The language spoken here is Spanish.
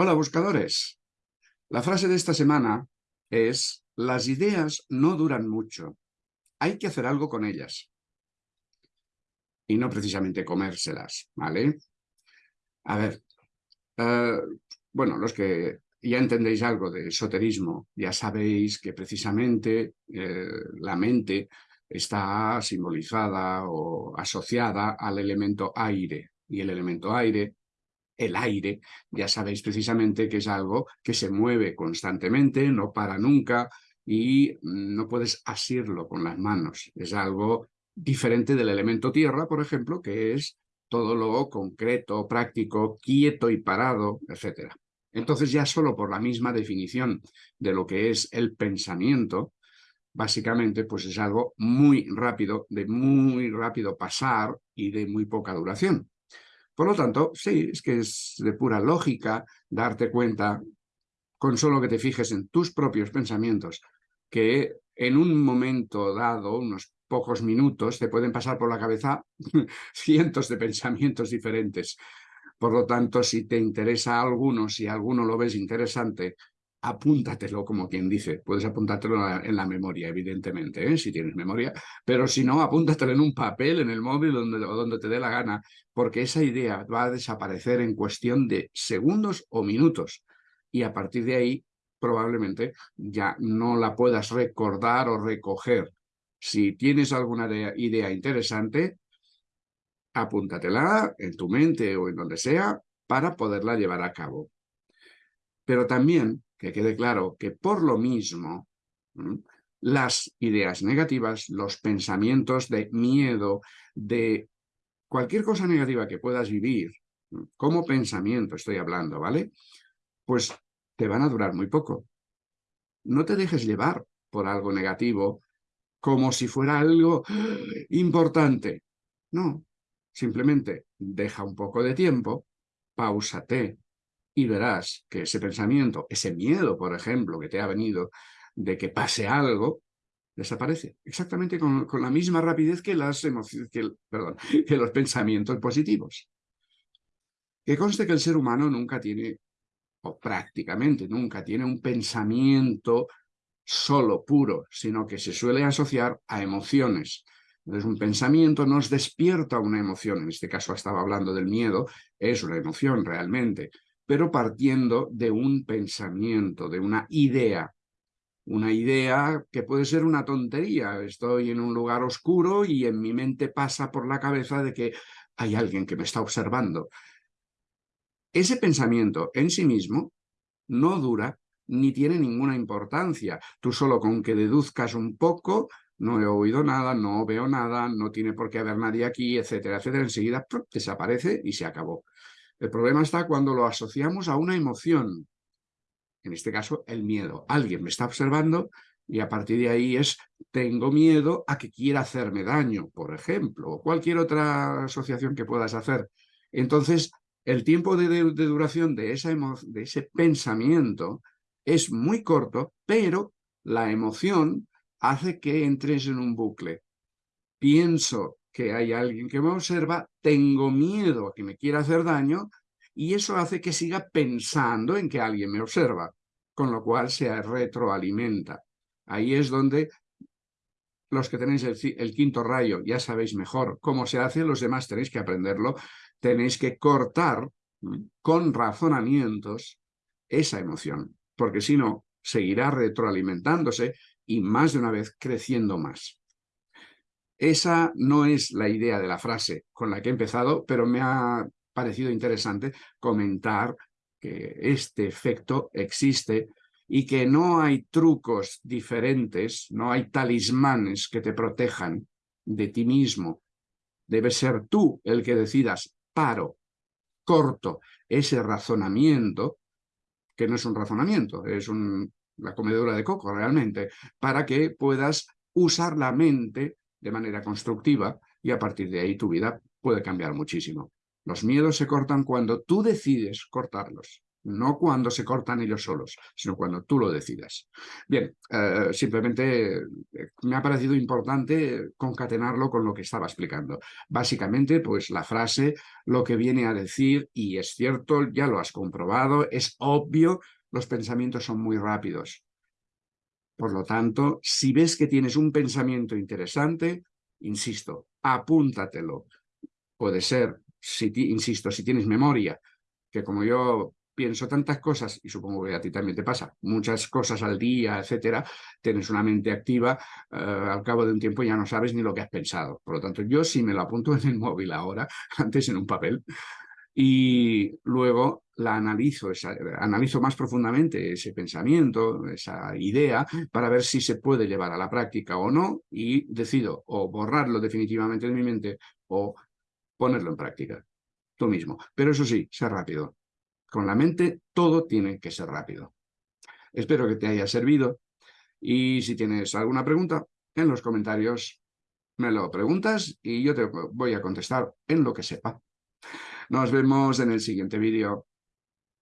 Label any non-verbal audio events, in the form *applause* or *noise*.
Hola buscadores. La frase de esta semana es las ideas no duran mucho. Hay que hacer algo con ellas. Y no precisamente comérselas, ¿vale? A ver, eh, bueno, los que ya entendéis algo de esoterismo, ya sabéis que precisamente eh, la mente está simbolizada o asociada al elemento aire. Y el elemento aire el aire, ya sabéis precisamente que es algo que se mueve constantemente, no para nunca y no puedes asirlo con las manos. Es algo diferente del elemento tierra, por ejemplo, que es todo lo concreto, práctico, quieto y parado, etc. Entonces ya solo por la misma definición de lo que es el pensamiento, básicamente pues es algo muy rápido, de muy rápido pasar y de muy poca duración. Por lo tanto, sí, es que es de pura lógica darte cuenta, con solo que te fijes en tus propios pensamientos, que en un momento dado, unos pocos minutos, te pueden pasar por la cabeza *laughs* cientos de pensamientos diferentes. Por lo tanto, si te interesa alguno, si alguno lo ves interesante, apúntatelo, como quien dice. Puedes apuntártelo en la, memoria, evidentemente, ¿eh? si tienes memoria, pero si no, apúntatelo en un papel, en el móvil, donde, donde te dé la gana, porque esa idea va a desaparecer en cuestión de segundos o minutos. Y a partir de ahí, probablemente ya no la puedas recordar o recoger. Si tienes alguna idea interesante, apúntatela en tu mente o en donde sea para poderla llevar a cabo. Pero también que quede claro que por lo mismo las ideas negativas, los pensamientos de miedo, de cualquier cosa negativa que puedas vivir, como pensamiento estoy hablando, ¿vale? Pues te van a durar muy poco. No te dejes llevar por algo negativo como si fuera algo importante. No, simplemente deja un poco de tiempo, pausate, y verás que ese pensamiento, ese miedo, por ejemplo, que te ha venido de que pase algo, desaparece. Exactamente con, la misma rapidez que, las que, *laughs* que los pensamientos positivos. Que conste que el ser humano nunca tiene, o prácticamente nunca tiene un pensamiento solo, puro, sino que se suele asociar a emociones. Entonces un pensamiento nos despierta una emoción, en este caso estaba hablando del miedo, es una emoción realmente, pero partiendo de un pensamiento, de una idea. Una idea que puede ser una tontería. Estoy en un lugar oscuro y en mi mente pasa por la cabeza de que hay alguien que me está observando. Ese pensamiento en sí mismo no dura ni tiene ninguna importancia. Tú solo con que deduzcas un poco, no he oído nada, no veo nada, no tiene por qué haber nadie aquí, etcétera, etcétera, enseguida desaparece y se acabó. El problema está cuando lo asociamos a una emoción, en este caso el miedo. Alguien me está observando y a partir de ahí es tengo miedo a que quiera hacerme daño, por ejemplo, o cualquier otra asociación que puedas hacer. Entonces, el tiempo de, duración de, esa de ese pensamiento es muy corto, pero la emoción hace que entres en un bucle. Pienso que hay alguien que me observa, tengo miedo a que me quiera hacer daño y eso hace que siga pensando en que alguien me observa, con lo cual se retroalimenta. Ahí es donde los que tenéis el, quinto rayo ya sabéis mejor cómo se hace, los demás tenéis que aprenderlo, tenéis que cortar con razonamientos esa emoción, porque si no, seguirá retroalimentándose y más de una vez creciendo más. Esa no es la idea de la frase con la que he empezado, pero me ha parecido interesante comentar que este efecto existe y que no hay trucos diferentes, no hay talismanes que te protejan de ti mismo. Debe ser tú el que decidas, paro, corto ese razonamiento, que no es un razonamiento, es la comedura de coco realmente, para que puedas usar la mente de manera constructiva y a partir de ahí tu vida puede cambiar muchísimo. Los miedos se cortan cuando tú decides cortarlos. no cuando se cortan ellos solos, sino cuando tú lo decidas. Bien, eh, simplemente eh, me ha parecido importante concatenarlo con lo que estaba explicando. Básicamente, pues la frase, lo que viene a decir, y es cierto, ya lo has comprobado, es obvio, los pensamientos son muy rápidos. Por lo tanto, si ves que tienes un pensamiento interesante, insisto, apúntatelo. Puede ser, si insisto, si tienes memoria, que como yo pienso tantas cosas, y supongo que a ti también te pasa, muchas cosas al día, etcétera, tienes una mente activa, eh, al cabo de un tiempo ya no sabes ni lo que has pensado. Por lo tanto, yo sí me lo apunto en el *laughs* móvil ahora, antes en un papel, y luego la analizo, analizo más profundamente ese pensamiento, esa idea, para ver si se puede llevar a la práctica o no, y decido o borrarlo definitivamente de mi mente o ponerlo en práctica, tú mismo. Pero eso sí, sé rápido. Con la mente todo tiene que ser rápido. Espero que te haya servido y si tienes alguna pregunta, en los comentarios me lo preguntas y yo te voy a contestar en lo que sepa. Nos vemos en el siguiente vídeo.